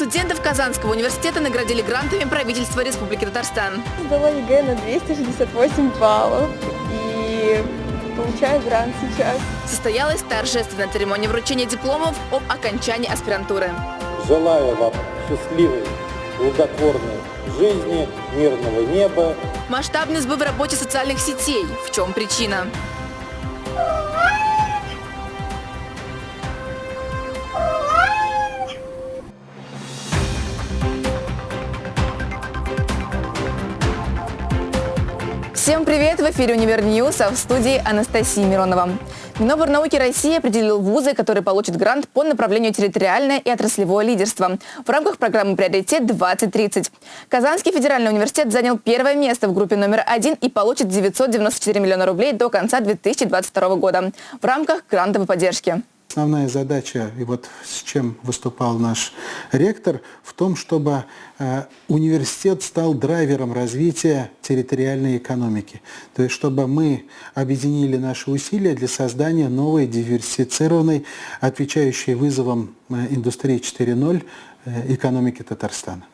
Студентов Казанского университета наградили грантами правительства Республики Татарстан. Сдала ЕГЭ на 268 баллов и получаю грант сейчас. Состоялась торжественная церемония вручения дипломов об окончании аспирантуры. Желаю вам счастливой, плодотворной жизни, мирного неба. Масштабный сбой в работе социальных сетей. В чем причина? Всем привет! В эфире «Универ News», а в студии Анастасия Миронова. Миноборнауки России определил вузы, которые получат грант по направлению территориальное и отраслевое лидерство в рамках программы «Приоритет-2030». Казанский федеральный университет занял первое место в группе номер один и получит 994 миллиона рублей до конца 2022 года в рамках грантовой поддержки. Основная задача, и вот с чем выступал наш ректор, в том, чтобы э, университет стал драйвером развития территориальной экономики. То есть, чтобы мы объединили наши усилия для создания новой, диверсифицированной, отвечающей вызовам э, индустрии 4.0 э, экономики Татарстана.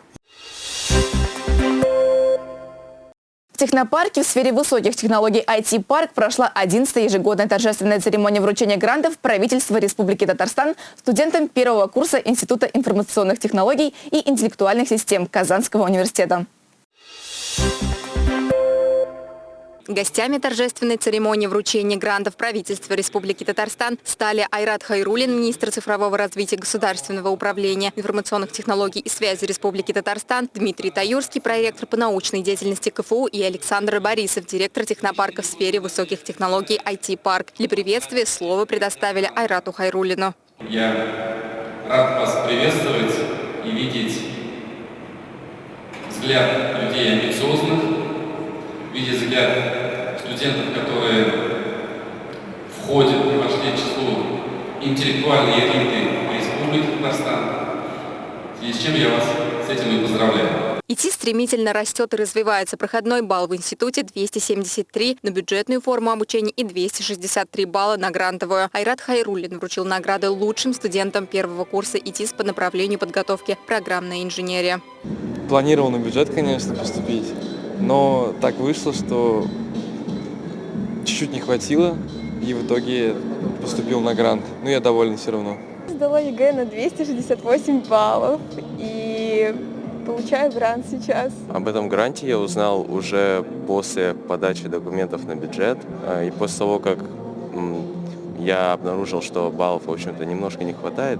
В технопарке в сфере высоких технологий IT-парк прошла 11-я ежегодная торжественная церемония вручения грантов правительства Республики Татарстан студентам первого курса Института информационных технологий и интеллектуальных систем Казанского университета. Гостями торжественной церемонии вручения грантов правительства Республики Татарстан стали Айрат Хайрулин, министр цифрового развития государственного управления информационных технологий и связи Республики Татарстан, Дмитрий Таюрский, проректор по научной деятельности КФУ и Александр Борисов, директор технопарка в сфере высоких технологий IT-парк. Для приветствия слово предоставили Айрату Хайрулину. Я рад вас приветствовать и видеть взгляд людей амбициозных, видеть взгляд студентов, которые входят и вошли в число интеллектуальной элиты Республики Татарстан. И с чем я вас с этим и поздравляю. ИТИ стремительно растет и развивается. Проходной балл в институте 273 на бюджетную форму обучения и 263 балла на грантовую. Айрат Хайрулин вручил награды лучшим студентам первого курса ИТИС по направлению подготовки программная инженерия. Планировал на бюджет, конечно, поступить. Но так вышло, что чуть-чуть не хватило, и в итоге поступил на грант. Но я доволен все равно. Сдала ЕГЭ на 268 баллов и получаю грант сейчас. Об этом гранте я узнал уже после подачи документов на бюджет а, и после того, как я обнаружил, что баллов, в общем-то, немножко не хватает,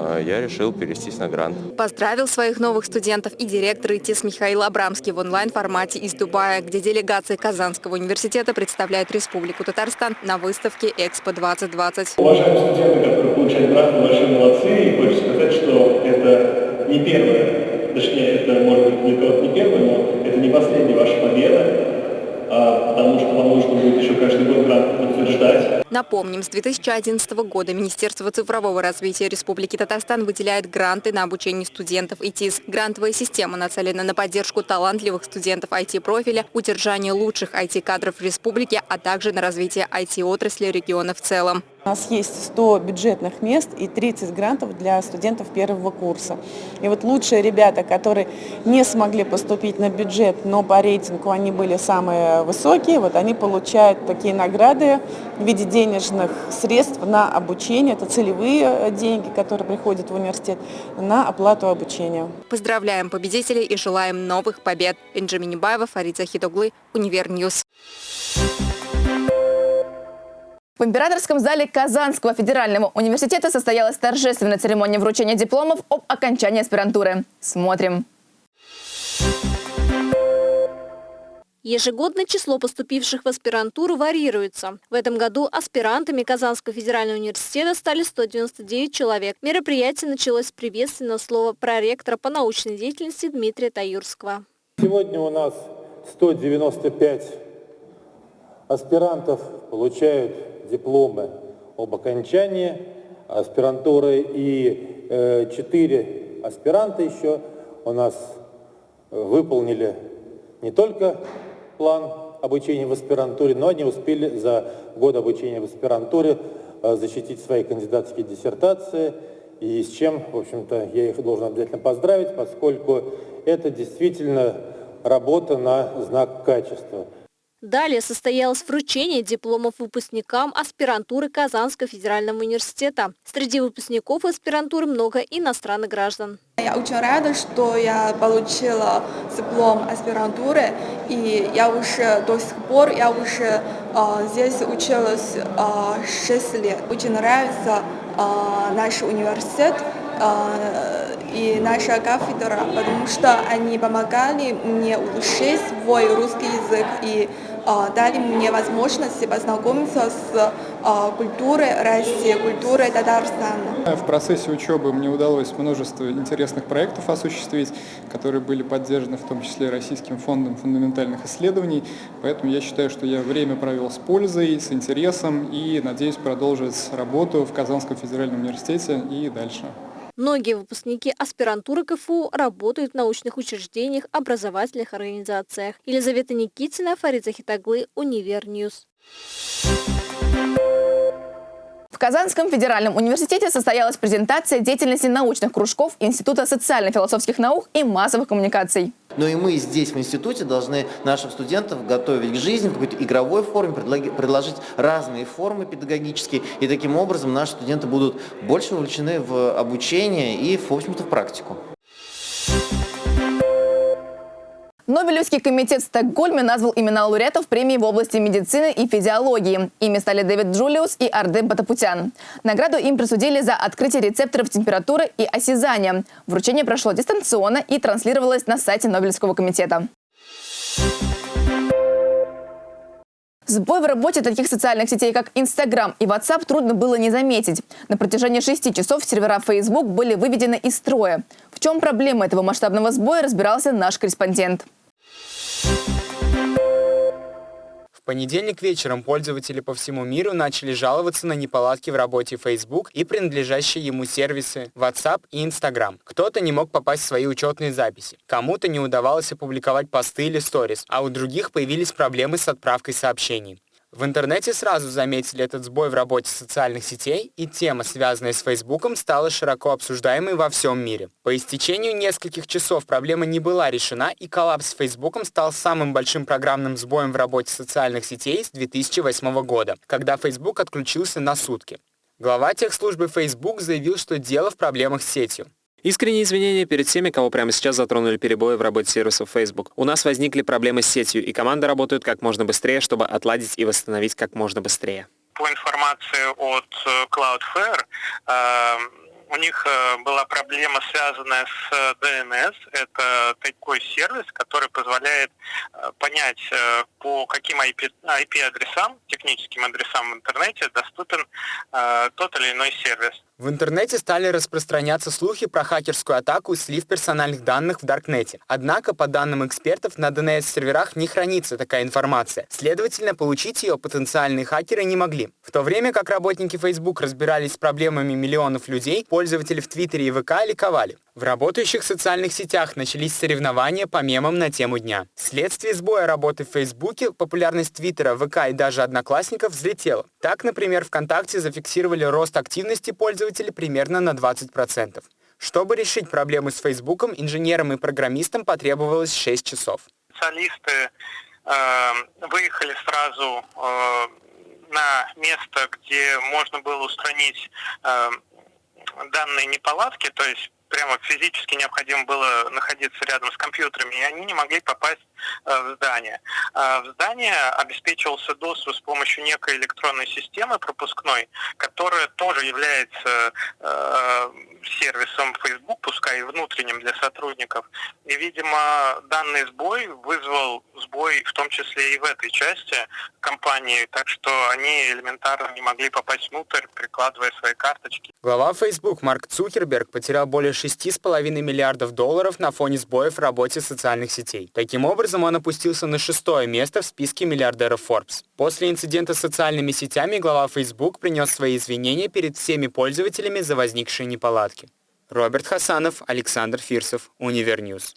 я решил перевестись на грант. Поздравил своих новых студентов и директор ИТИС Михаил Абрамский в онлайн-формате из Дубая, где делегация Казанского университета представляет Республику Татарстан на выставке «Экспо-2020». Уважаемые студенты, которые получают грант, большие молодцы. И хочу сказать, что это не первое, точнее, это может быть для кого-то не первое, но это не последняя ваша победа. А, потому что вам нужно будет еще каждый год подтверждать. Напомним, с 2011 года Министерство цифрового развития Республики Татарстан выделяет гранты на обучение студентов ИТИС. Грантовая система нацелена на поддержку талантливых студентов IT-профиля, удержание лучших IT-кадров в республике, а также на развитие IT-отрасли региона в целом. У нас есть 100 бюджетных мест и 30 грантов для студентов первого курса. И вот лучшие ребята, которые не смогли поступить на бюджет, но по рейтингу они были самые высокие, вот они получают такие награды в виде денежных средств на обучение. Это целевые э, деньги, которые приходят в университет на оплату обучения. Поздравляем победителей и желаем новых побед. Энджи Минибаева, Фарид Захидоглы, Универ News. В императорском зале Казанского федерального университета состоялась торжественная церемония вручения дипломов об окончании аспирантуры. Смотрим. Ежегодно число поступивших в аспирантуру варьируется. В этом году аспирантами Казанского федерального университета стали 199 человек. Мероприятие началось с приветственного слова проректора по научной деятельности Дмитрия Таюрского. Сегодня у нас 195 аспирантов получают дипломы об окончании аспирантуры и э, четыре аспиранта еще у нас э, выполнили не только план обучения в аспирантуре, но они успели за год обучения в аспирантуре э, защитить свои кандидатские диссертации и с чем, в общем-то, я их должен обязательно поздравить, поскольку это действительно работа на знак качества. Далее состоялось вручение дипломов выпускникам аспирантуры Казанского федерального университета. Среди выпускников аспирантуры много иностранных граждан. Я очень рада, что я получила диплом аспирантуры, и я уже до сих пор, я уже э, здесь училась э, 6 лет. Очень нравится э, наш университет и наша кафедра, потому что они помогали мне улучшить свой русский язык и дали мне возможность познакомиться с культурой России, культурой Татарстана. В процессе учебы мне удалось множество интересных проектов осуществить, которые были поддержаны в том числе Российским фондом фундаментальных исследований. Поэтому я считаю, что я время провел с пользой, с интересом и надеюсь продолжить работу в Казанском федеральном университете и дальше. Многие выпускники аспирантуры КФУ работают в научных учреждениях, образовательных организациях. Елизавета Никитина, Фарид Захитаглы, Универ News. В Казанском федеральном университете состоялась презентация деятельности научных кружков Института социально-философских наук и массовых коммуникаций. Но и мы здесь, в институте, должны нашим студентам готовить к жизни в какой-то игровой форме, предложить разные формы педагогические, и таким образом наши студенты будут больше вовлечены в обучение и, в общем-то, в практику. Нобелевский комитет в Стокгольме назвал имена лауреатов премии в области медицины и физиологии. Ими стали Дэвид Джулиус и Ардем Батапутян. Награду им присудили за открытие рецепторов температуры и осязания. Вручение прошло дистанционно и транслировалось на сайте Нобелевского комитета. Сбой в работе таких социальных сетей, как Instagram и WhatsApp, трудно было не заметить. На протяжении шести часов сервера Facebook были выведены из строя. В чем проблема этого масштабного сбоя, разбирался наш корреспондент. В понедельник вечером пользователи по всему миру начали жаловаться на неполадки в работе Facebook и принадлежащие ему сервисы WhatsApp и Instagram. Кто-то не мог попасть в свои учетные записи, кому-то не удавалось опубликовать посты или сторис, а у других появились проблемы с отправкой сообщений. В интернете сразу заметили этот сбой в работе социальных сетей, и тема, связанная с Фейсбуком, стала широко обсуждаемой во всем мире. По истечению нескольких часов проблема не была решена, и коллапс с Фейсбуком стал самым большим программным сбоем в работе социальных сетей с 2008 года, когда Facebook отключился на сутки. Глава техслужбы Facebook заявил, что дело в проблемах с сетью. Искренние извинения перед всеми, кого прямо сейчас затронули перебои в работе сервисов Facebook. У нас возникли проблемы с сетью, и команды работают как можно быстрее, чтобы отладить и восстановить как можно быстрее. По информации от э, Cloudflare, э, у них э, была проблема, связанная с DNS. Это такой сервис, который позволяет понять, по каким IP-адресам, техническим адресам в интернете доступен тот или иной сервис. В интернете стали распространяться слухи про хакерскую атаку и слив персональных данных в Даркнете. Однако, по данным экспертов, на DNS-серверах не хранится такая информация. Следовательно, получить ее потенциальные хакеры не могли. В то время как работники Facebook разбирались с проблемами миллионов людей, пользователи в Твиттере и ВК ликовали. В работающих социальных сетях начались соревнования по мемам на тему дня. Вследствие сбоя работы в Фейсбуке популярность Твиттера, ВК и даже Одноклассников взлетела. Так, например, ВКонтакте зафиксировали рост активности пользователей примерно на 20%. Чтобы решить проблемы с Фейсбуком, инженерам и программистам потребовалось 6 часов. Специалисты э, выехали сразу э, на место, где можно было устранить э, данные неполадки, то есть прямо физически необходимо было находиться рядом с компьютерами, и они не могли попасть э, в здание. Э, в здание обеспечивался доступ с помощью некой электронной системы пропускной, которая тоже является э, сервисом Facebook, пускай и внутренним для сотрудников. И, видимо, данный сбой вызвал сбой в том числе и в этой части компании, так что они элементарно не могли попасть внутрь, прикладывая свои карточки. Глава Facebook Марк Цукерберг потерял более 6,5 миллиардов долларов на фоне сбоев в работе социальных сетей. Таким образом, он опустился на шестое место в списке миллиардеров Forbes. После инцидента с социальными сетями глава Facebook принес свои извинения перед всеми пользователями за возникшие неполадки. Роберт Хасанов, Александр Фирсов, Универ News.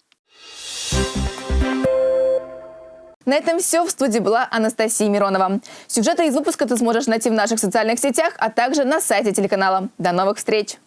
На этом все. В студии была Анастасия Миронова. Сюжеты из выпуска ты сможешь найти в наших социальных сетях, а также на сайте телеканала. До новых встреч!